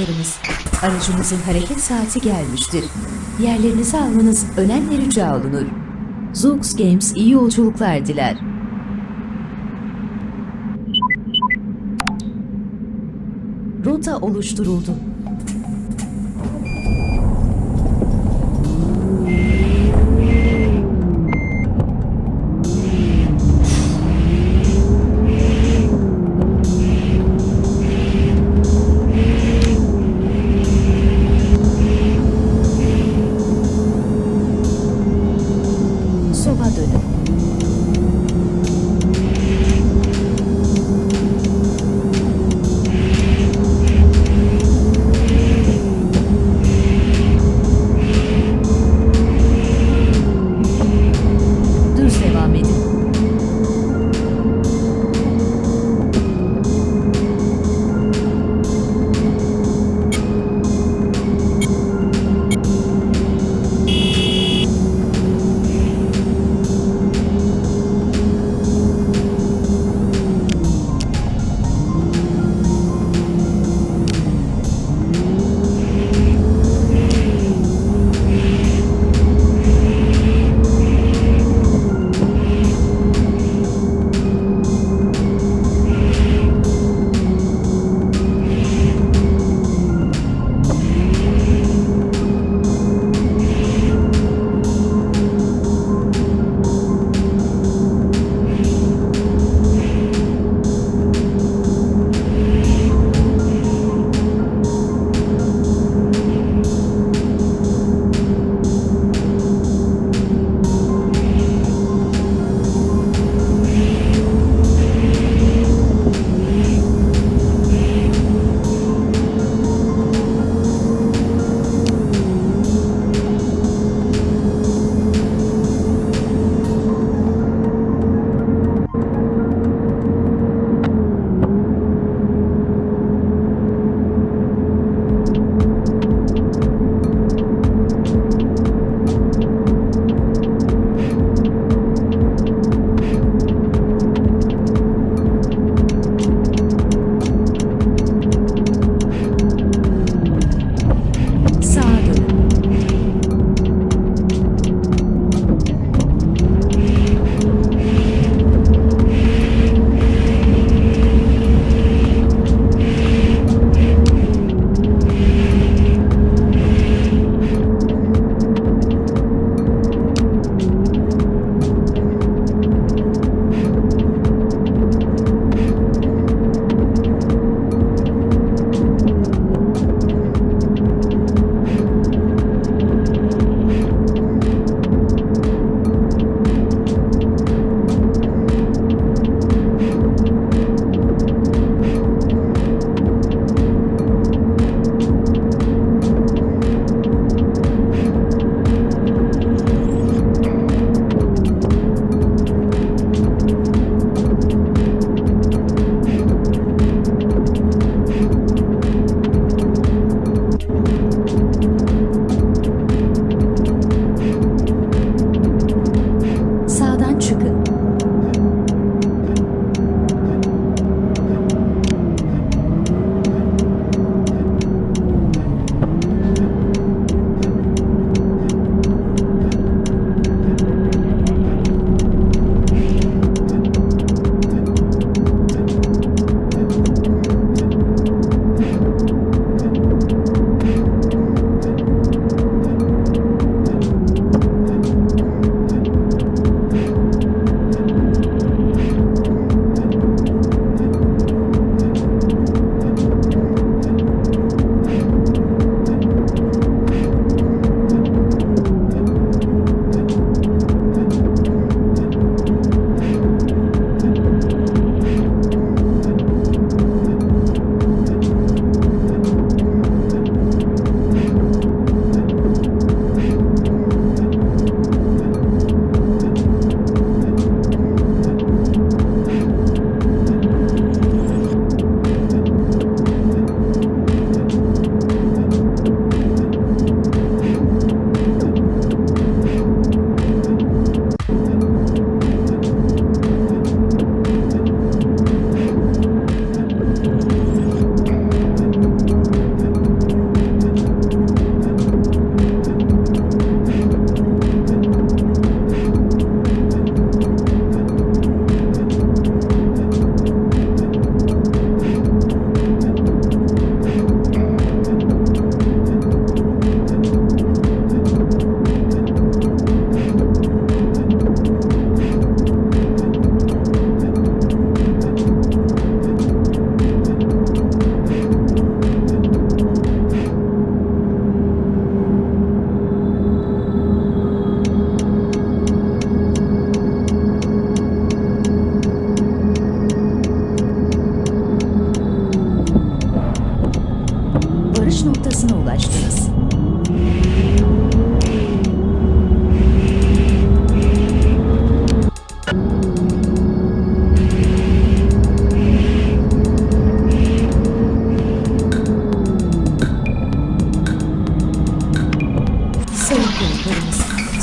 Sayın konuklarımız, aracımızın hareket saati gelmiştir. Yerlerinizi almanız önemli rica olunur. Zoox Games iyi yolculuklar diler. Rota oluşturuldu.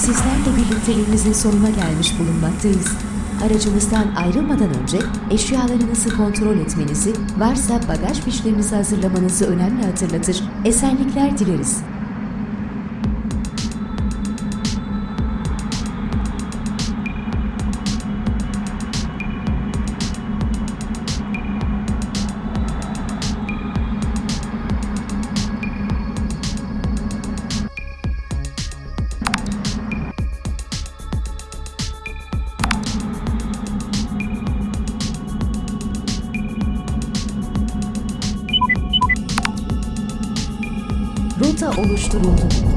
Sizlerle birlikteliğimizin sonuna gelmiş bulunmaktayız. Aracınızdan ayrılmadan önce eşyalarınızı kontrol etmenizi, varsa bagaj fişlerinizi hazırlamanızı önemli hatırlatır. Esenlikler dileriz. Oluşturuldu.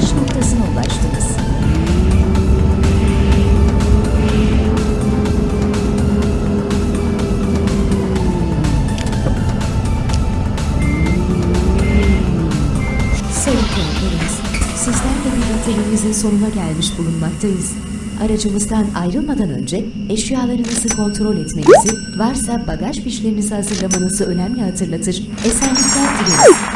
çıkış noktasına ulaştınız. Sayın sonuna gelmiş bulunmaktayız. Aracımızdan ayrılmadan önce eşyalarınızı kontrol etmenizi, varsa bagaj fişlerinizi hazırlamanızı önemli hatırlatır. Esenlikler dileriz.